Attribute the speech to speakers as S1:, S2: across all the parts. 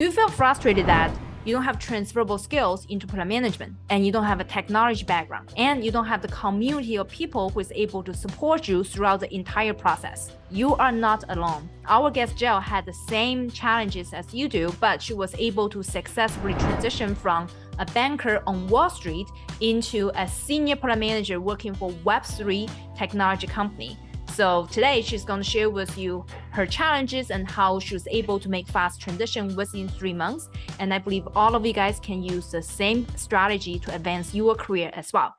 S1: Do you feel frustrated that you don't have transferable skills into product management and you don't have a technology background and you don't have the community of people who is able to support you throughout the entire process. You are not alone. Our guest Jill had the same challenges as you do, but she was able to successfully transition from a banker on Wall Street into a senior product manager working for Web3 technology company. So today she's going to share with you her challenges and how she was able to make fast transition within three months. And I believe all of you guys can use the same strategy to advance your career as well.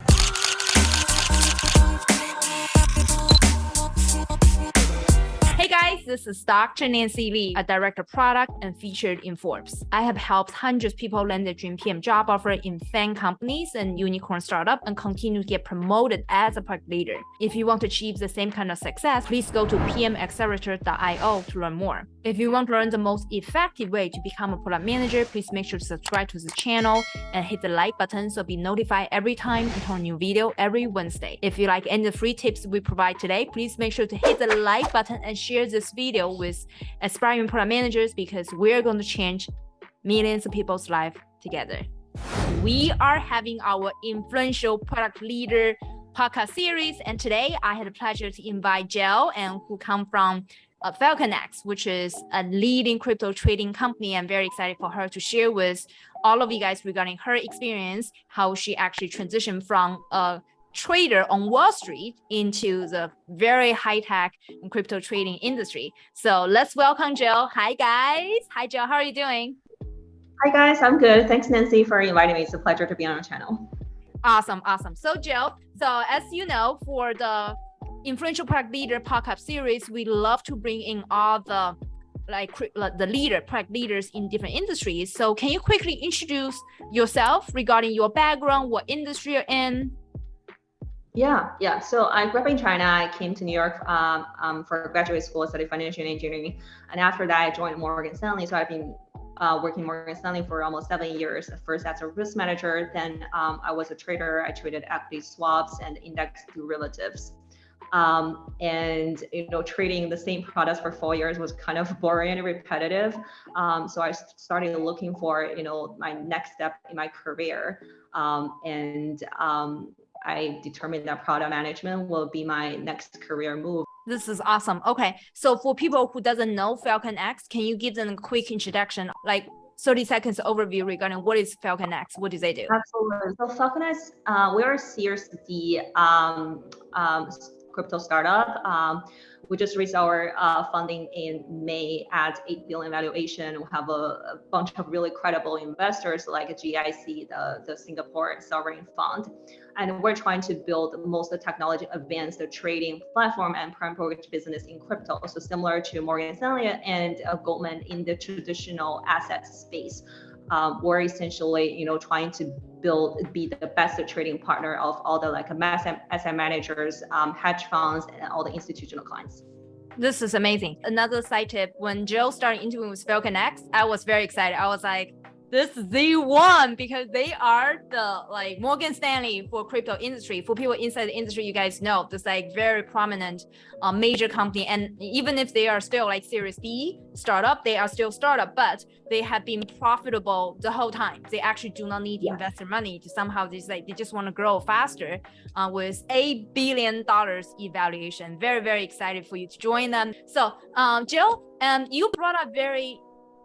S1: This is Dr. Nancy Lee, a director of product and featured in Forbes. I have helped hundreds of people land their dream PM job offer in FAANG companies and unicorn startup and continue to get promoted as a product leader. If you want to achieve the same kind of success, please go to pmaccelerator.io to learn more. If you want to learn the most effective way to become a product manager, please make sure to subscribe to the channel and hit the like button so be notified every time we turn a new video every Wednesday. If you like any of the free tips we provide today, please make sure to hit the like button and share this video with aspiring product managers because we're going to change millions of people's life together. We are having our influential product leader podcast series, and today I had the pleasure to invite Jill and who come from uh, FalconX, which is a leading crypto trading company. I'm very excited for her to share with all of you guys regarding her experience, how she actually transitioned from a trader on Wall Street into the very high-tech crypto trading industry. So let's welcome Jill. Hi, guys. Hi, Jill. How are you doing?
S2: Hi, guys. I'm good. Thanks, Nancy, for inviting me. It's a pleasure to be on your channel.
S1: Awesome. Awesome. So, Jill, so as you know, for the influential product leader podcast series, we love to bring in all the like the leader product leaders in different industries. So can you quickly introduce yourself regarding your background, what industry you're in?
S2: Yeah, yeah. So I grew up in China. I came to New York um, um, for graduate school, studied financial engineering, and after that, I joined Morgan Stanley. So I've been uh, working Morgan Stanley for almost seven years. First as a risk manager, then um, I was a trader. I traded equity swaps and index derivatives um, and you know trading the same products for four years was kind of boring and repetitive um, so i started looking for you know my next step in my career um, and um, i determined that product management will be my next career move
S1: this is awesome okay so for people who doesn't know Falcon X, can you give them a quick introduction like 30 seconds overview regarding what is Falcon X? What do they do?
S2: Absolutely. So FalconX, uh, we are a Series D um, um, crypto startup. Um, we just raised our uh, funding in May at 8 billion valuation. We have a, a, bunch of really credible investors like GIC, the, the Singapore sovereign fund. And we're trying to build the most technology advanced trading platform and prime brokerage business in crypto. So similar to Morgan Stanley and uh, Goldman in the traditional asset space. Um, we're essentially, you know, trying to build, be the best trading partner of all the like asset managers, um, hedge funds, and all the institutional clients.
S1: This is amazing. Another side tip, when Jill started interviewing with FalconX, I was very excited. I was like, this is the one because they are the like Morgan Stanley for crypto industry. For people inside the industry, you guys know this like very prominent uh, major company. And even if they are still like Series D startup, they are still startup, but they have been profitable the whole time. They actually do not need yeah. investor money to somehow just like they just want to grow faster uh, with eight billion dollars evaluation. Very very excited for you to join them. So um, Jill, um, you brought up very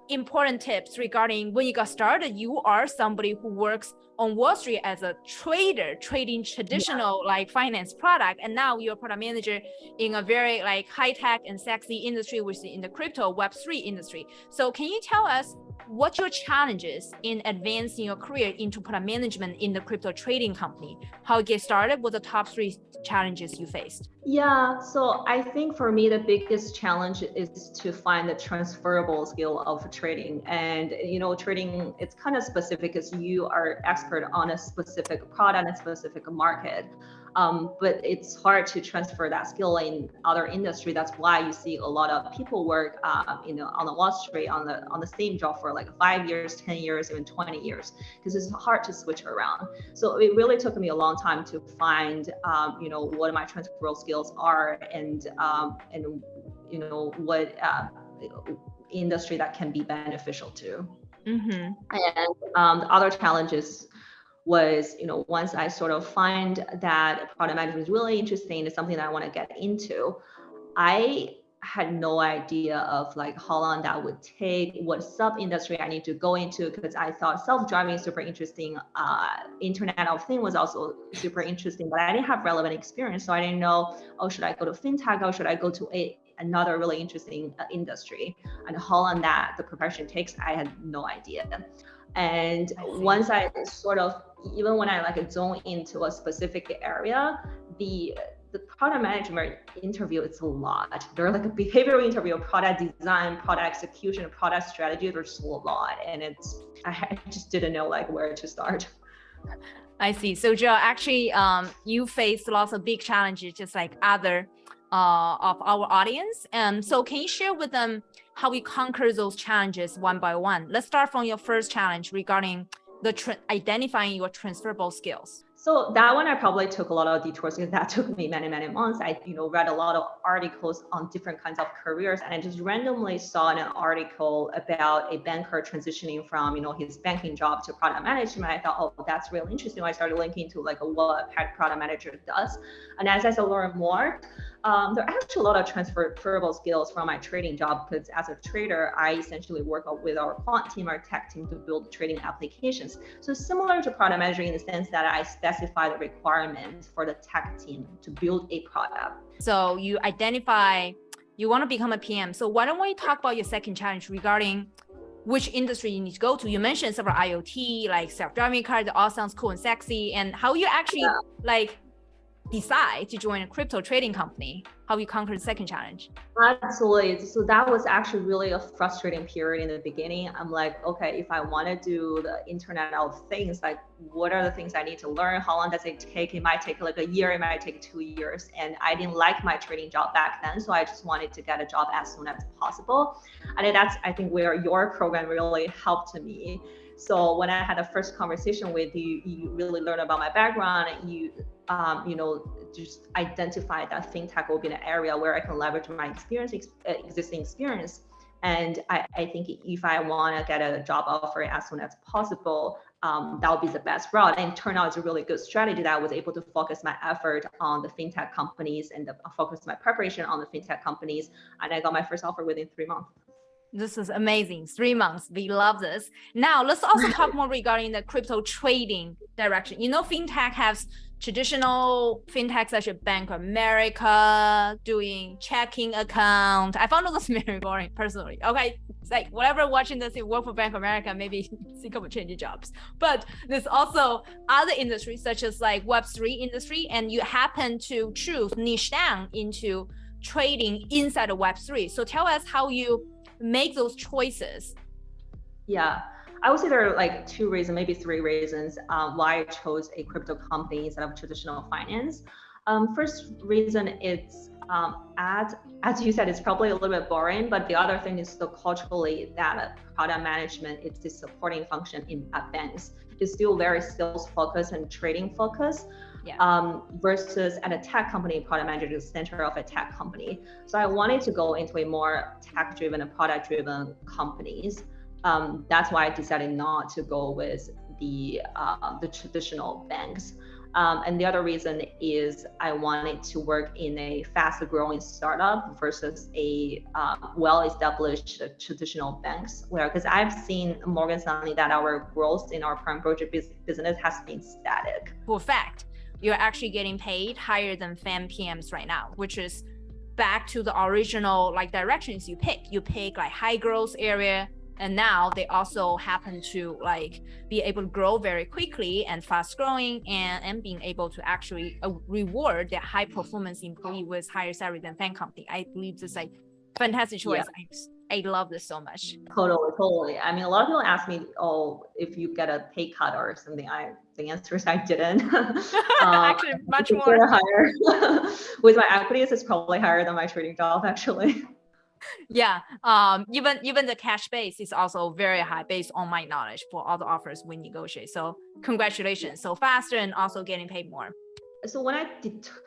S1: important tips regarding when you got started, you are somebody who works on Wall Street as a trader, trading traditional yeah. like finance product, and now you're a product manager in a very like high tech and sexy industry, which is in the crypto Web three industry. So can you tell us what your challenges in advancing your career into product management in the crypto trading company? How you get started? What the top three challenges you faced?
S2: Yeah, so I think for me the biggest challenge is to find the transferable skill of trading, and you know, trading it's kind of specific because you are expert on a specific product and a specific market. Um, but it's hard to transfer that skill in other industry. That's why you see a lot of people work, uh, you know, on the Wall Street on the on the same job for like five years, ten years, even twenty years, because it's hard to switch around. So it really took me a long time to find, um, you know, what my transferable skills are and um, and you know what uh, industry that can be beneficial to. Mm-hmm. And um, the other challenges was, you know, once I sort of find that product management is really interesting, it's something that I want to get into, I had no idea of like how long that would take, what sub industry I need to go into, because I thought self-driving is super interesting. Uh, Internet of Things was also super interesting, but I didn't have relevant experience. So I didn't know, oh, should I go to fintech or should I go to a, another really interesting uh, industry? And how long that the profession takes, I had no idea. And once I sort of, even when I like zone into a specific area, the the product management interview it's a lot. there are like a behavioral interview, product design, product execution, product strategy. There's a lot, and it's I just didn't know like where to start.
S1: I see. So Joe, actually, um, you faced lots of big challenges, just like other uh, of our audience. And so, can you share with them how we conquer those challenges one by one? Let's start from your first challenge regarding the identifying your transferable skills.
S2: So that one I probably took a lot of detours because that took me many, many months. I, you know, read a lot of articles on different kinds of careers and I just randomly saw an article about a banker transitioning from, you know, his banking job to product management. I thought, oh, that's really interesting. I started linking to like what a product manager does. And as I learned more, um, there are actually a lot of transferable skills from my trading job because as a trader, I essentially work with our quant team, our tech team to build trading applications. So similar to product managing in the sense that I specify the requirements for the tech team to build a product.
S1: So you identify you want to become a PM. So why don't we talk about your second challenge regarding which industry you need to go to. You mentioned several IoT, like self-driving cars, that all sounds cool and sexy, and how you actually yeah. like decide to join a crypto trading company? How you conquered the second challenge?
S2: Absolutely. So that was actually really a frustrating period in the beginning. I'm like, okay, if I want to do the Internet of Things, like what are the things I need to learn? How long does it take? It might take like a year, it might take two years. And I didn't like my trading job back then. So I just wanted to get a job as soon as possible. And that's, I think, where your program really helped me. So when I had the first conversation with you, you really learn about my background. You um, you know, just identify that fintech will be an area where I can leverage my experience, ex existing experience. And I, I, think if I want to get a job offer as soon as possible, um, that would be the best route. And turn out it's a really good strategy that I was able to focus my effort on the fintech companies and the, focus my preparation on the fintech companies. And I got my first offer within three months.
S1: This is amazing. Three months. We love this. Now let's also talk more regarding the crypto trading direction. You know, fintech has traditional fintechs such as Bank of America doing checking account. I found those very boring personally. Okay, it's like whatever watching this, you work for Bank of America, maybe think of changing jobs. But there's also other industries such as like Web3 industry, and you happen to choose niche down into trading inside of Web3. So tell us how you make those choices.
S2: Yeah. I would say there are like two reasons, maybe three reasons um, why I chose a crypto company instead of traditional finance. Um, first reason it's um, as as you said, it's probably a little bit boring, but the other thing is the culturally that product management is the supporting function in banks. It's still very sales focused and trading focused. Yeah. Um, versus at a tech company, product manager is the center of a tech company. So I wanted to go into a more tech driven and product driven companies um, that's why I decided not to go with the uh, the traditional banks. Um, and the other reason is I wanted to work in a fast growing startup versus a uh, well established traditional banks where because I've seen Morgan Stanley that our growth in our prime brokerage business has been static.
S1: For fact, you're actually getting paid higher than FAANG PMs right now, which is back to the original like directions you pick. You pick like high growth area, and now they also happen to like be able to grow very quickly and fast growing and, and being able to actually uh, reward their high performance employee with higher salary than FAANG company. I believe this is like fantastic choice. Yeah. I, I love this so much.
S2: Totally, totally. I mean, a lot of people ask me, oh, if you get a pay cut or something. I the answer is I didn't. um,
S1: actually, much more
S2: higher. with my equities, it's probably higher than my trading job actually
S1: yeah um even even the cash base is also very high based on my knowledge for all the offers we negotiate. So congratulations so faster and also getting paid more
S2: so when I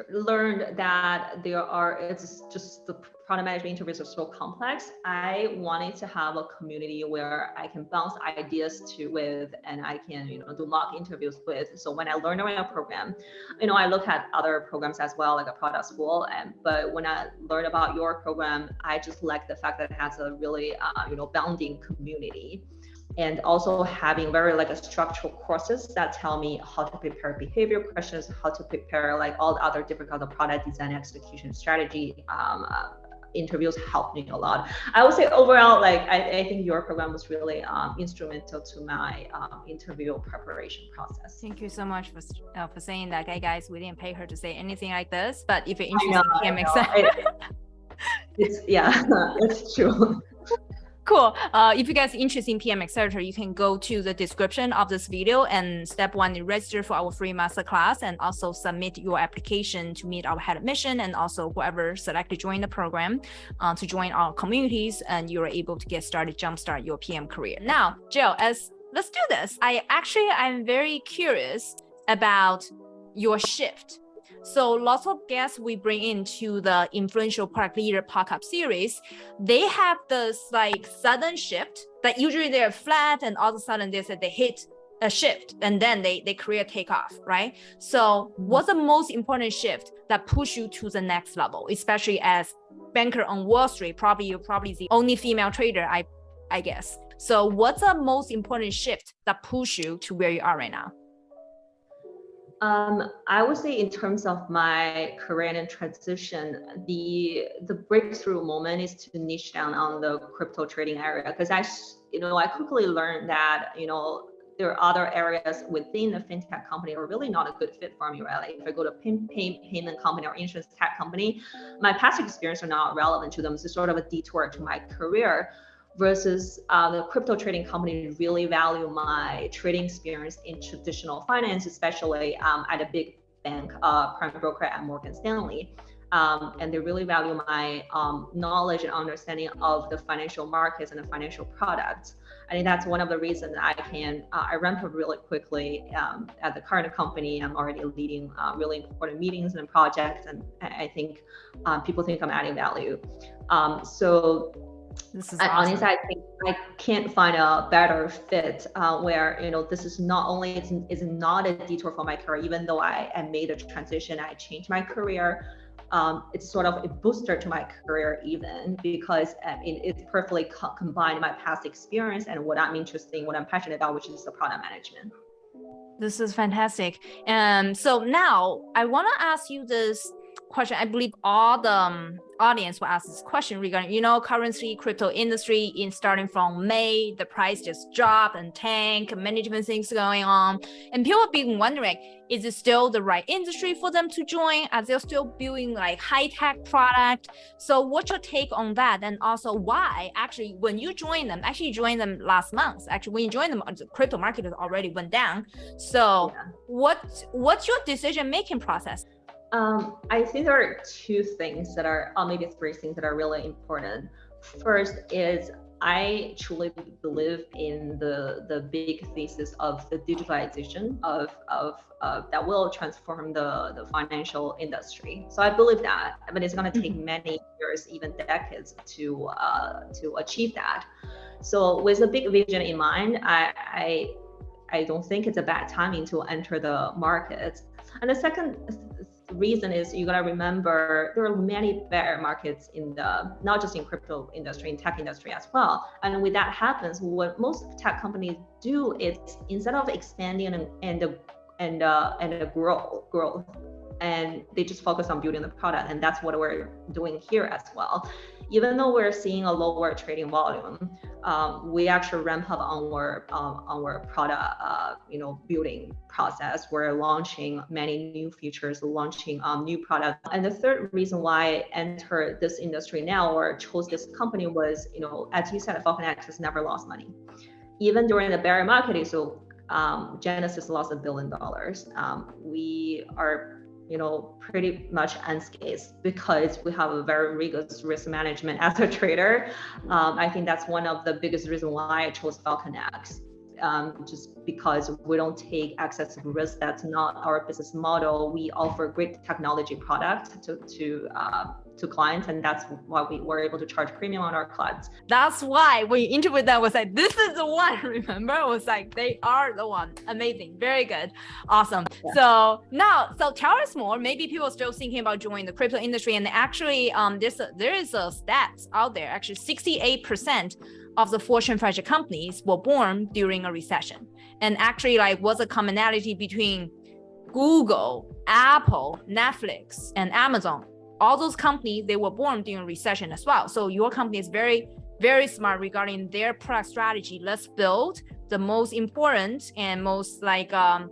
S2: learned that there are, it's just the product management interviews are so complex. I wanted to have a community where I can bounce ideas to with, and I can, you know, do mock interviews with. So when I learned around a program, you know, I look at other programs as well, like a product school. And but when I learned about your program, I just like the fact that it has a really, uh, you know, bounding community and also having very like a structural courses that tell me how to prepare behavior questions, how to prepare like all the other different kinds of product design execution strategy. Um, uh, interviews helped me a lot. I would say overall, like I, I think your program was really um, instrumental to my um, interview preparation process.
S1: Thank you so much for uh, for saying that, okay, guys. We didn't pay her to say anything like this, but if you're interested in PMX,
S2: it's yeah, it's true
S1: cool. Uh, if you guys are interested in PM Accelerator, you can go to the description of this video and step one, register for our free masterclass and also submit your application to meet our head of mission and also whoever selected join the program uh, to join our communities and you're able to get started, jumpstart your PM career. Now, Jill, as let's do this. I actually, I'm very curious about your shift so lots of guests we bring into the influential product leader podcast series, they have this like sudden shift that usually they're flat and all of a sudden they said they hit a shift and then they they create takeoff, right? So what's the most important shift that push you to the next level, especially as banker on Wall Street? Probably you're probably the only female trader, I I guess. So what's the most important shift that push you to where you are right now?
S2: Um, I would say in terms of my career and transition, the the breakthrough moment is to niche down on the crypto trading area because I, you know, I quickly learned that you know there are other areas within the fintech company are really not a good fit for me? Like if I go to pay, pay, payment company or insurance tech company, my past experience are not relevant to them. It's sort of a detour to my career versus uh, the crypto trading company really value my trading experience in traditional finance, especially um, at a big bank, uh, prime broker at Morgan Stanley. Um, and they really value my um, knowledge and understanding of the financial markets and the financial products. I think that's one of the reasons I can uh, I ramp up really quickly um, at the current company. I'm already leading uh, really important meetings and projects, and I think um, people think I'm adding value. Um, so this is awesome. honestly, I think I can't find a better fit uh, where you know this is not only it's, it's not a detour for my career, even though I, I made a transition, I changed my career. Um, it's sort of a booster to my career even because I mean, it's perfectly co combined my past experience and what I'm interested in, what I'm passionate about, which is the product management.
S1: This is fantastic. And um, so now I want to ask you this question. I believe all the um, audience will ask this question regarding, you know, currency, crypto industry in starting from May, the price just dropped and tank, many different things going on. And people have been wondering, is it still the right industry for them to join? Are they still building like high tech product? So what's your take on that? And also why actually, when you join them, actually joined them last month, actually when you joined them, the crypto market has already went down. So yeah. what, what's your decision making process?
S2: Um, I think there are two things that are, or maybe three things that are really important. First is I truly believe in the the big thesis of the digitalization of of uh, that will transform the the financial industry. So I believe that, but it's going to take mm-hmm. many years, even decades, to uh, to achieve that. So with a big vision in mind, I, I I don't think it's a bad timing to enter the market. And the second reason is you gotta remember there are many bear markets in the not just in crypto industry, in tech industry as well. And when that happens, what most tech companies do is instead of expanding and and and uh, and grow growth, and they just focus on building the product, and that's what we're doing here as well even though we're seeing a lower trading volume, um, we actually ramp up our um, our product, uh, you know, building process. We're launching many new features, launching um, new products. And the third reason why I entered this industry now or chose this company was, you know, as you said, FalconX has never lost money. Even during the bear market, so um, Genesis lost a billion dollars. Um, we are you know, pretty much unscathed because we have a very rigorous risk management as a trader. Um, I think that's one of the biggest reasons why I chose FalconX. um, just because we don't take excessive risk. That's not our business model. We offer great technology product to to uh, to clients, and that's why we were able to charge premium on our clients.
S1: That's why when you interviewed them, was like, "This is the one." Remember, it was like they are the one. Amazing, very good, awesome. Yeah. So now, so tell us more. Maybe people are still thinking about joining the crypto industry, and actually, um, there's a, there is a stats out there. Actually, sixty-eight percent of the Fortune 500 companies were born during a recession. And actually, like, what's a commonality between Google, Apple, Netflix, and Amazon? All those companies, they were born during recession as well. So your company is very, very smart regarding their product strategy. Let's build the most important and most like um,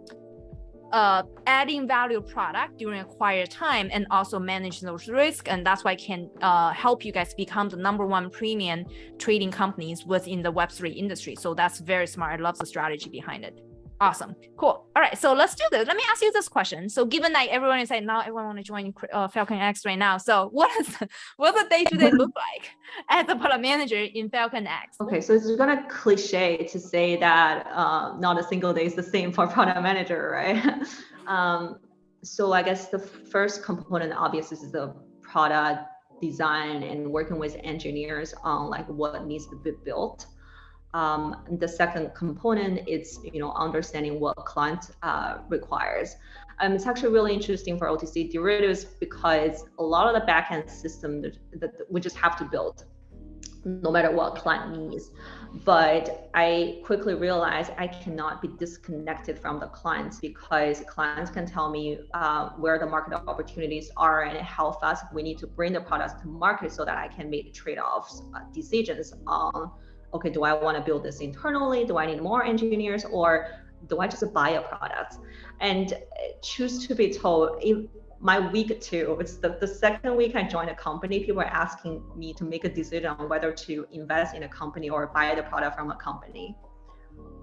S1: uh, adding value product during a time and also manage those risks. And that's why I can uh, help you guys become the number one premium trading companies within the Web3 industry. So that's very smart. I love the strategy behind it. Awesome. Cool. All right. So let's do this. Let me ask you this question. So given that everyone is like now everyone want to join uh, Falcon X right now. So what is what does day to day look like as a product manager in Falcon X?
S2: Okay. So it's of cliche to say that uh, not a single day is the same for product manager, right? um, so I guess the first component, obviously, is the product design and working with engineers on like what needs to be built. Um, the second component is you know understanding what client uh, requires. Um, it's actually really interesting for OTC derivatives because a lot of the backend system that, that we just have to build, no matter what client needs. But I quickly realized I cannot be disconnected from the clients because clients can tell me uh, where the market opportunities are and how fast we need to bring the products to market so that I can make trade-offs uh, decisions on okay, do I want to build this internally? Do I need more engineers or do I just buy a product? And choose to be told, my week two, it's the, the second week I joined a company, people are asking me to make a decision on whether to invest in a company or buy the product from a company,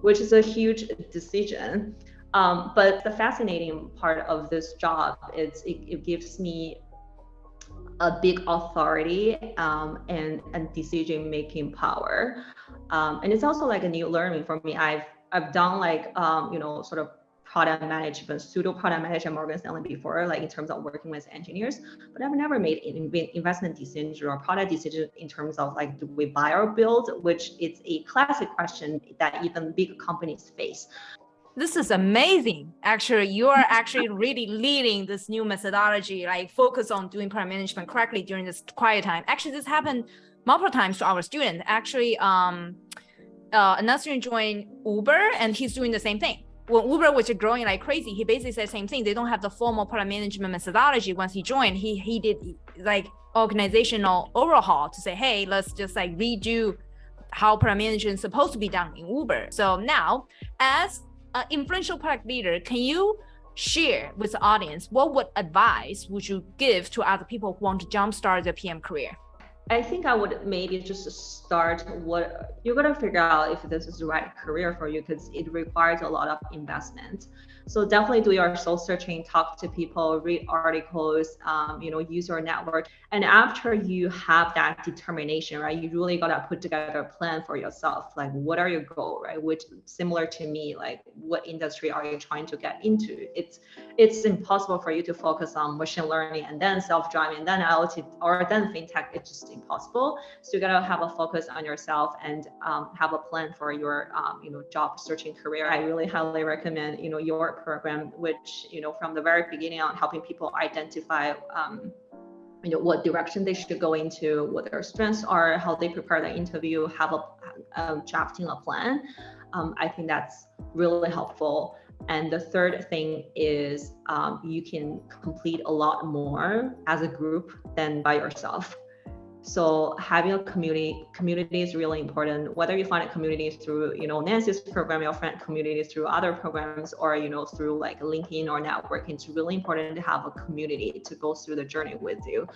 S2: which is a huge decision. Um, but the fascinating part of this job is it, it gives me a big authority um, and, and decision making power. Um, and it's also like a new learning for me. I've I've done like um, you know sort of product management, pseudo product management Morgan Stanley before, like in terms of working with engineers, but I've never made investment decisions or product decisions in terms of like, do we buy or build, which is a classic question that even big companies face.
S1: This is amazing. Actually, you are actually really leading this new methodology, like focus on doing product management correctly during this quiet time. Actually, this happened multiple times to our student. Actually, um, uh, another student joined Uber and he's doing the same thing. When Uber was growing like crazy, he basically said the same thing. They don't have the formal product management methodology. Once he joined, he he did like organizational overhaul to say, hey, let's just like redo how product management is supposed to be done in Uber. So now, as an influential product leader, can you share with the audience what would advice would you give to other people who want to jumpstart their PM career?
S2: I think I would maybe just start what you're gonna figure out if this is the right career for you because it requires a lot of investment. So definitely do your soul searching, talk to people, read articles, um, you know, use your network. And after you have that determination, right, you really gotta put together a plan for yourself. Like, what are your goal, right? Which similar to me, like, what industry are you trying to get into? It's it's impossible for you to focus on machine learning and then self-driving and then IoT or then fintech. It's just impossible. So you gotta have a focus on yourself and um, have a plan for your um, you know job searching career. I really highly recommend you know your program, which, you know, from the very beginning on helping people identify, um, you know, what direction they should go into, what their strengths are, how they prepare the interview, have a, drafting a plan. Um, I think that's really helpful. And the third thing is um, you can complete a lot more as a group than by yourself. So having a community community is really important. Whether you find a community through, you know, Nancy's program, your friend community through other programs, or you know, through like LinkedIn or networking, it's really important to have a community to go through the journey with you.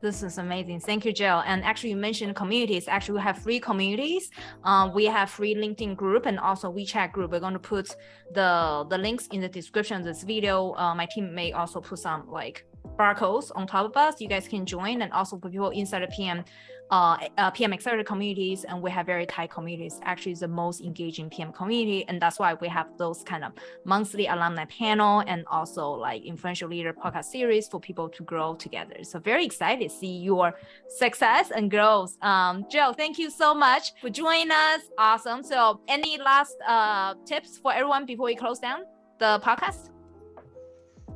S1: This is amazing. Thank you, Jill. And actually, you mentioned communities. Actually, we have free communities. Uh, we have free LinkedIn group and also WeChat group. We're going to put the the links in the description of this video. Uh, my team may also put some like barcodes on top of us. You guys can join, and also for people inside the PM uh, uh, PM Accelerator communities, and we have very tight communities. Actually, the most engaging PM community, and that's why we have those kind of monthly alumni panel and also like influential leader podcast series for people to grow together. So very excited to see your success and growth. Um, Jill, thank you so much for joining us. Awesome. So, any last uh, tips for everyone before we close down the podcast?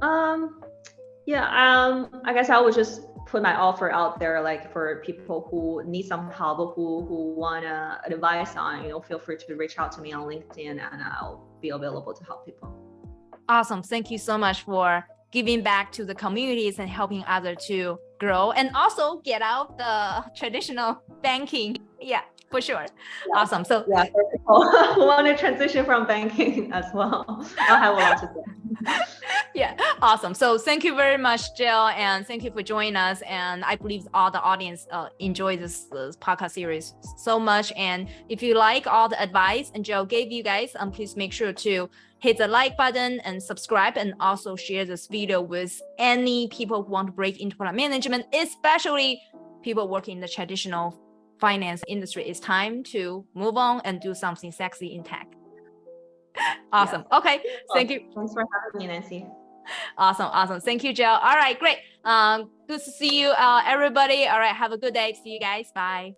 S2: Um, yeah. Um, I guess I would just put my offer out there like for people who need some help who who want uh, advice on you know feel free to reach out to me on linkedin and i'll be available to help people.
S1: Awesome. Thank you so much for giving back to the communities and helping others to grow and also get out the traditional banking. Yeah for sure yeah. awesome so
S2: yeah who want to transition from banking as well i have a lot to say
S1: yeah, awesome. So thank you very much, Jill, and thank you for joining us. And I believe all the audience uh, enjoy this, this, podcast series so much. And if you like all the advice and Jill gave you guys, um, please make sure to hit the like button and subscribe, and also share this video with any people who want to break into product management, especially people working in the traditional finance industry. It's time to move on and do something sexy in tech. awesome. Yeah. Okay. Thank you.
S2: Thanks for having me, Nancy.
S1: Awesome. Awesome. Thank you, Jill. All right. Great. Um, good to see you, uh, everybody. All right. Have a good day. See you guys. Bye.